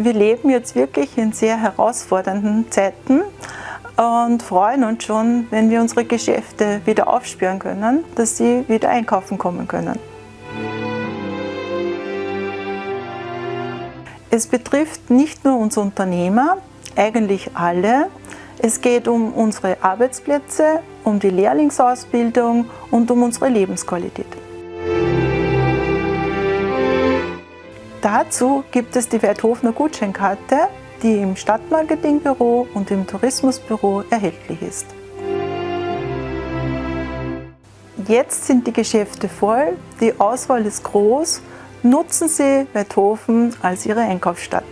Wir leben jetzt wirklich in sehr herausfordernden Zeiten und freuen uns schon, wenn wir unsere Geschäfte wieder aufspüren können, dass sie wieder einkaufen kommen können. Es betrifft nicht nur uns Unternehmer, eigentlich alle. Es geht um unsere Arbeitsplätze, um die Lehrlingsausbildung und um unsere Lebensqualität. Dazu gibt es die Werthofner Gutscheinkarte, die im Stadtmarketingbüro und im Tourismusbüro erhältlich ist. Jetzt sind die Geschäfte voll, die Auswahl ist groß. Nutzen Sie Werthofen als Ihre Einkaufsstadt.